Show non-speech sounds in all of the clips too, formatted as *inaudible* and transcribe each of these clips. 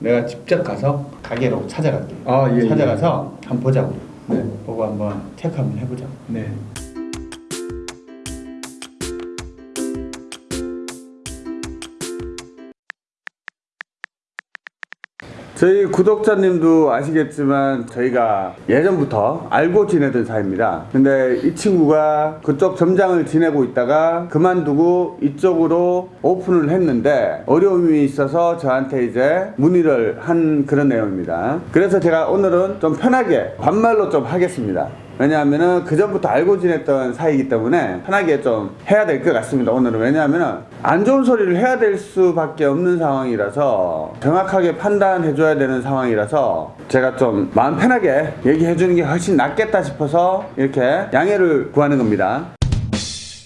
내가 직접 가서 가게로 찾아갈게. 아, 예, 예. 찾아가서 한번 보자고. 네. 보고 한번 체크 한번 해보자. 네. 저희 구독자님도 아시겠지만 저희가 예전부터 알고 지내던 사이입니다. 근데 이 친구가 그쪽 점장을 지내고 있다가 그만두고 이쪽으로 오픈을 했는데 어려움이 있어서 저한테 이제 문의를 한 그런 내용입니다. 그래서 제가 오늘은 좀 편하게 반말로 좀 하겠습니다. 왜냐하면은 그 전부터 알고 지냈던 사이이기 때문에 편하게 좀 해야 될 것 같습니다. 오늘은 왜냐하면은 안 좋은 소리를 해야 될 수밖에 없는 상황이라서 정확하게 판단해 줘야 되는 상황이라서 제가 좀 마음 편하게 얘기해 주는 게 훨씬 낫겠다 싶어서 이렇게 양해를 구하는 겁니다.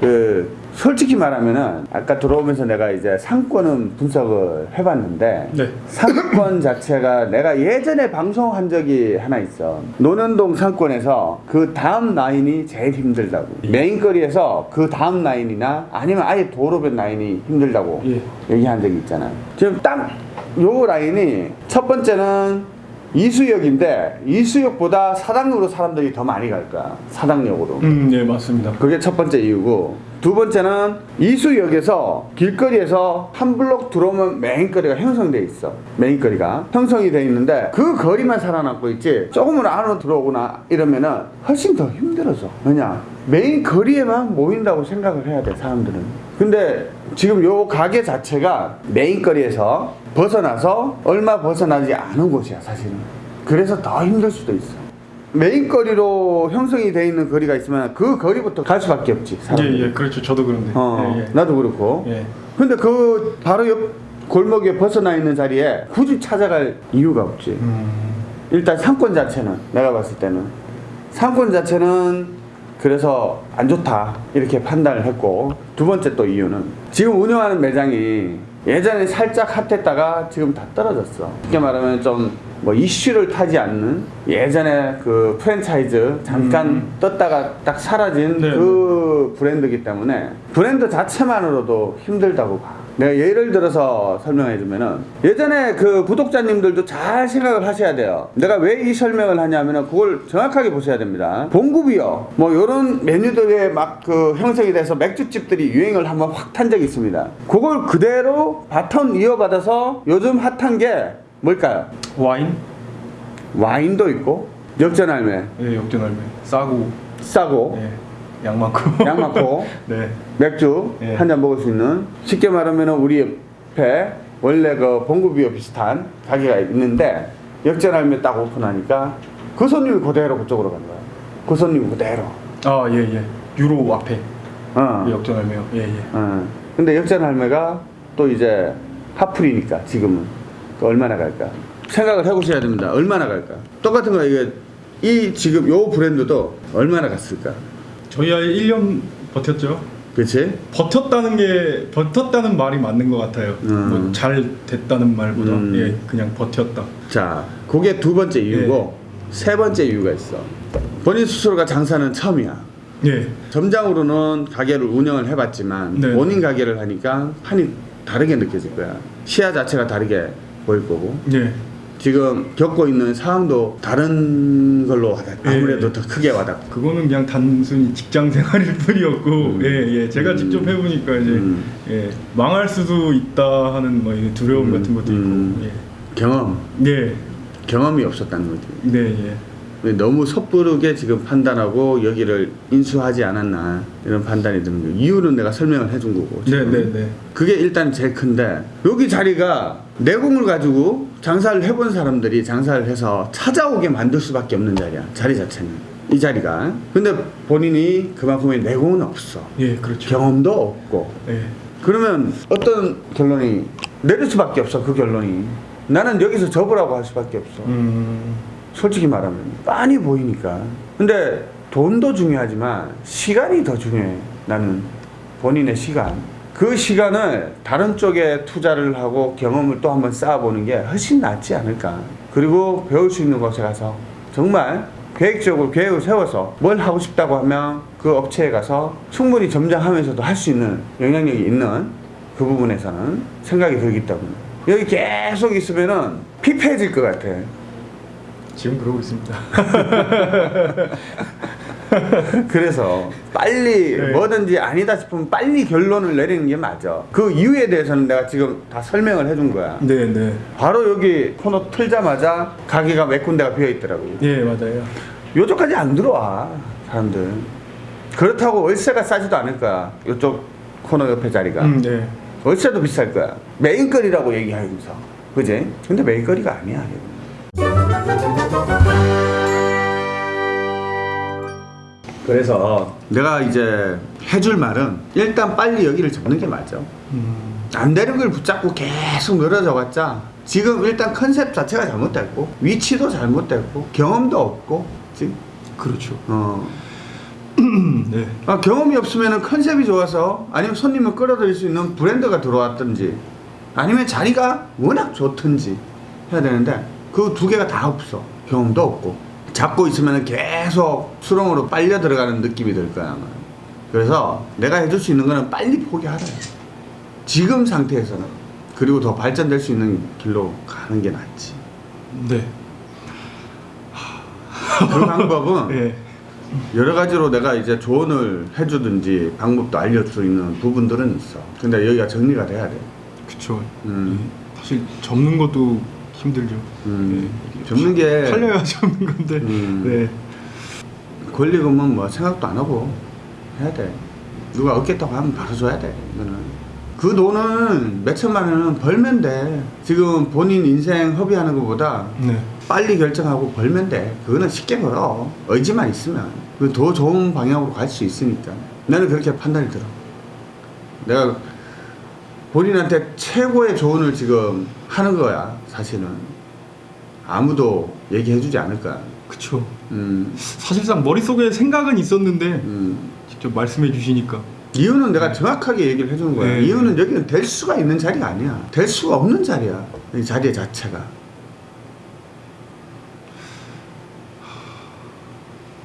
그 솔직히 말하면은 아까 들어오면서 내가 이제 상권은 분석을 해봤는데 네. 상권 *coughs* 자체가 내가 예전에 방송한 적이 하나 있어 노년동 상권에서 그 다음 라인이 제일 힘들다고 메인거리에서 그 다음 라인이나 아니면 아예 도로변 라인이 힘들다고 예. 얘기한 적이 있잖아 지금 딱 요 라인이 첫 번째는 이수역인데 이수역보다 사당역으로 사람들이 더 많이 갈 거야 사당역으로. 음, 예, 맞습니다. 그게 첫 번째 이유고 두 번째는 이수역에서 길거리에서 한 블록 들어오면 main거리가 형성돼 있어. main거리가 형성이 돼 있는데 그 거리만 살아남고 있지 조금은 안으로 들어오거나 이러면은 훨씬 더 힘들어져. 왜냐? 메인 거리에만 모인다고 생각을 해야 돼 사람들은 근데 지금 요 가게 자체가 메인거리에서 벗어나서 얼마 벗어나지 않은 곳이야 사실은 그래서 더 힘들 수도 있어 메인거리로 형성이 돼 있는 거리가 있으면 그 거리부터 갈 수밖에 없지 예, 사람들이. 예, 그렇죠. 저도 그런데. 어, 예, 예. 나도 그렇고 예. 근데 그 바로 옆 골목에 벗어나 있는 자리에 굳이 찾아갈 이유가 없지 음, 일단 상권 자체는 내가 봤을 때는 상권 자체는 그래서 안 좋다 이렇게 판단을 했고 두 번째 또 이유는 지금 운영하는 매장이 예전에 살짝 핫했다가 지금 다 떨어졌어 쉽게 말하면 좀 뭐 이슈를 타지 않는 예전에 그 프랜차이즈 잠깐 음. 떴다가 딱 사라진 네, 그 브랜드이기 때문에 브랜드 자체만으로도 힘들다고 봐. 내가 예를 들어서 설명해 주면은 예전에 그 구독자님들도 잘 생각을 하셔야 돼요. 내가 왜 이 설명을 하냐면은 그걸 정확하게 보셔야 됩니다. 봉구비어 뭐 요런 메뉴들에 막 그 형성이 돼서 맥주집들이 유행을 한번 확 탄 적이 있습니다. 그걸 그대로 바톤 이어받아서 요즘 핫한 게 뭘까요? 와인? 와인도 있고 역전할매 예, 역전할매. 싸고, 싸고 예, 양 많고. 양 많고 네. 맥주 예. 한잔 먹을 수 있는 쉽게 말하면 우리 옆에 원래 그 봉구비어 비슷한 가게가 있는데 역전하면 딱 오픈하니까 그 손님이 그대로 그쪽으로 간 거야. 그 손님이 그대로. 아, 예, 예. 유로 앞에. 어. 예, 역전할매요. 예, 예. 어. 근데 역전 할매가 또 이제 하풀이니까 지금은 그 얼마나 갈까? 생각을 해보셔야 됩니다. 얼마나 갈까? 똑같은 거 이게 이 지금 요 브랜드도 얼마나 갔을까? 저희 아이 1년 버텼죠. 그렇지? 버텼다는 게 버텼다는 말이 맞는 것 같아요. 음. 뭐잘 됐다는 말보다 음. 예, 그냥 버텼다. 자, 그게 두 번째 이유고 예. 세 번째 이유가 있어. 본인 스스로가 장사는 처음이야. 예. 점장으로는 가게를 운영을 해봤지만 네. 본인 가게를 하니까 판이 다르게 느껴질 거야. 시야 자체가 다르게 보일 거고 예. 지금 겪고 있는 상황도 다른 걸로 와닿- 아무래도 예. 더 크게 와닿고. 그거는 그냥 단순히 직장 *laughs* 생활일 뿐이었고 음. 예, 예. 제가 음. 직접 해보니까 이제 음. 예, 망할 수도 있다 하는 뭐 두려움 음. 같은 것도 음. 있고 경험, 예. 예. 경험이 없었다는 거지. 네, 예. 너무 섣부르게 지금 판단하고 여기를 인수하지 않았나 이런 판단이 드는 거예요. 이유는 내가 설명을 해준 거고. 네, 지금. 네, 네. 그게 일단 제일 큰데 여기 자리가 내공을 가지고 장사를 해본 사람들이 장사를 해서 찾아오게 만들 수밖에 없는 자리야. 자리 자체는 이 자리가. 근데 본인이 그만큼의 내공은 없어. 예, 그렇죠. 경험도 없고. 예. 그러면 어떤 결론이 내릴 수밖에 없어. 그 결론이. 나는 여기서 접으라고 할 수밖에 없어. 음. 솔직히 말하면 빤히 보이니까. 근데 돈도 중요하지만 시간이 더 중요해. 나는 본인의 시간. 그 시간을 다른 쪽에 투자를 하고 경험을 또 한번 쌓아보는 게 훨씬 낫지 않을까. 그리고 배울 수 있는 곳에 가서 정말 계획적으로 계획을 세워서 뭘 하고 싶다고 하면 그 업체에 가서 충분히 점장하면서도 할 수 있는 영향력이 있는 그 부분에서는 생각이 들기 때문에. 여기 계속 있으면은 피폐해질 것 같아. 지금 그러고 있습니다. *laughs* 그래서 빨리 네. 뭐든지 아니다 싶으면 빨리 결론을 내리는 게 맞아. 그 이유에 대해서는 내가 지금 다 설명을 해준 거야. 네, 네. 바로 여기 코너 틀자마자 가게가 몇 군데가 비어 있더라고요. 예, 맞아요. 요쪽까지 안 들어와 사람들. 그렇다고 월세가 싸지도 않을 거야. 요쪽 코너 옆에 자리가. 음, 네. 월세도 비쌀 거야. 메인거리라고 얘기하면서. 그지? 근데 메인거리가 아니야. 그래서 내가 이제 해줄 말은 일단 빨리 여기를 접는 게 맞아. 음, 안 되는 걸 붙잡고 계속 늘어져 봤자 지금 일단 컨셉 자체가 잘못됐고 위치도 잘못됐고 경험도 없고 지금 그렇죠. 어 *clears throat* 네. 아, 경험이 없으면 컨셉이 좋아서 아니면 손님을 끌어들일 수 있는 브랜드가 들어왔든지 아니면 자리가 워낙 좋든지 해야 되는데 그 두 개가 다 없어 경험도 없고 잡고 있으면 계속 수렁으로 빨려 들어가는 느낌이 들 거야 아마. 그래서 내가 해줄 수 있는 거는 빨리 포기하라 지금 상태에서는 그리고 더 발전될 수 있는 길로 가는 게 낫지 네. 그 방법은 *laughs* 예. 여러 가지로 내가 이제 조언을 해주든지 방법도 알려줄 수 있는 부분들은 있어. 근데 여기가 정리가 돼야 돼. 그쵸. 음. 예. 사실 접는 것도 힘들죠. 음. 예. 접는 게 팔려야 접는 건데. 음. 네. 권리금은 뭐 생각도 안 하고 해야 돼. 누가 얻겠다고 하면 바로 줘야 돼. 이거는. 그 돈은 몇 천만 원은 벌면 돼. 지금 본인 인생 허비하는 것보다 네. 빨리 결정하고 벌면 돼. 그거는 쉽게 벌어. 의지만 있으면. 그더 좋은 방향으로 갈 수 있으니까. 나는 그렇게 판단이 들어. 내가 본인한테 최고의 조언을 지금 하는 거야, 사실은. 아무도 얘기해 주지 않을 거야. 그쵸. 음, 사실상 머릿속에 생각은 있었는데 음. 직접 말씀해 주시니까 이유는 내가 정확하게 얘기를 해주는 거야. 네. 이유는 여기는 될 수가 있는 자리가 아니야. 될 수가 없는 자리야. 이 자리 자체가.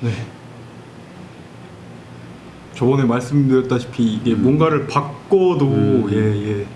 네. 저번에 말씀드렸다시피 이게 음. 뭔가를 바꿔도 음. 예, 예.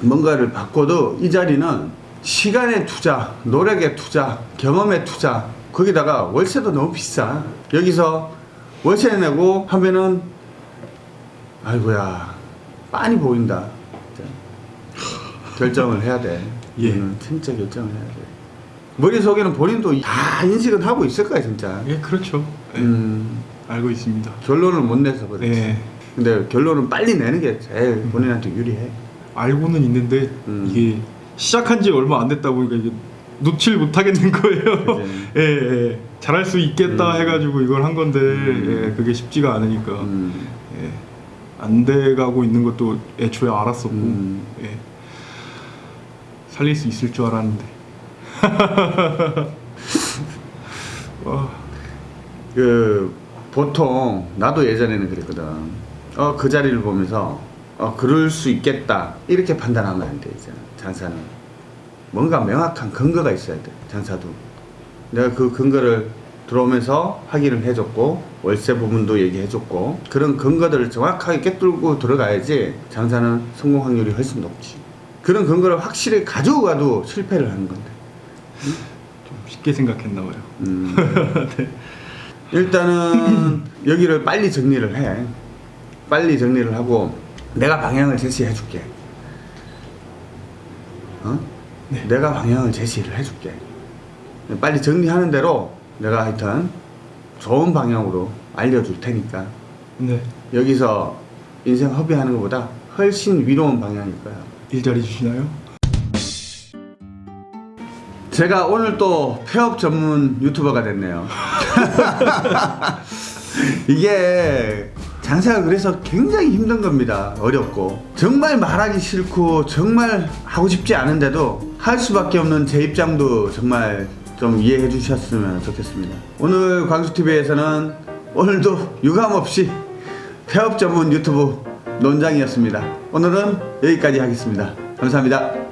뭔가를 바꿔도 이 자리는 시간의 투자, 노력의 투자, 경험의 투자, 거기다가 월세도 너무 비싸. 여기서 월세 내고 하면은, 아이고야, 빤히 보인다. 결정을 해야 돼. 예. 음, 진짜 결정을 해야 돼. 머릿속에는 본인도 다 인식은 하고 있을 거야, 진짜. 예, 그렇죠. 예, 음, 알고 있습니다. 결론을 못 내서 그렇지. 예. 근데 결론은 빨리 내는 게 제일 본인한테 유리해. 알고는 있는데 음. 이게 시작한 지 얼마 안 됐다 보니까 이게 놓칠 못 하겠는 거예요. 그치. *laughs* 예, 예. 잘할 수 있겠다 음. 해가지고 이걸 한 건데 음. 예, 그게 쉽지가 않으니까 음, 예. 안 돼가고 있는 것도 애초에 알았었고 음. 예. 살릴 수 있을 줄 알았는데. 와, *laughs* 그 보통 나도 예전에는 그랬거든. 어 그 자리를 보면서 어 그럴 수 있겠다 이렇게 판단하면 안 돼 이제 장사는 뭔가 명확한 근거가 있어야 돼 장사도. 내가 그 근거를 들어오면서 확인을 해줬고 월세 부분도 얘기해줬고 그런 근거들을 정확하게 꿰뚫고 들어가야지 장사는 성공 확률이 훨씬 높지. 그런 근거를 확실히 가지고 가도 실패를 하는 건데. 좀 쉽게 생각했나 봐요. 음. *laughs* 일단은 여기를 빨리 정리를 해. 빨리 정리를 하고 내가 방향을 제시해 줄게. 어? 네. 내가 방향을 제시를 해 줄게. 빨리 정리하는 대로 내가 하여튼 좋은 방향으로 알려줄 테니까 네. 여기서 인생 허비하는 것보다 훨씬 위로운 방향일 거야. 일자리 주시나요? 제가 오늘 또 폐업 전문 유튜버가 됐네요. *laughs* 이게 장사가 그래서 굉장히 힘든 겁니다. 어렵고. 정말 말하기 싫고 정말 하고 싶지 않은데도 할 수밖에 없는 제 입장도 정말 좀 이해해 주셨으면 좋겠습니다. 오늘 광수TV에서는 오늘도 유감없이 폐업 전문 유튜브 논장이었습니다. 오늘은 여기까지 하겠습니다. 감사합니다.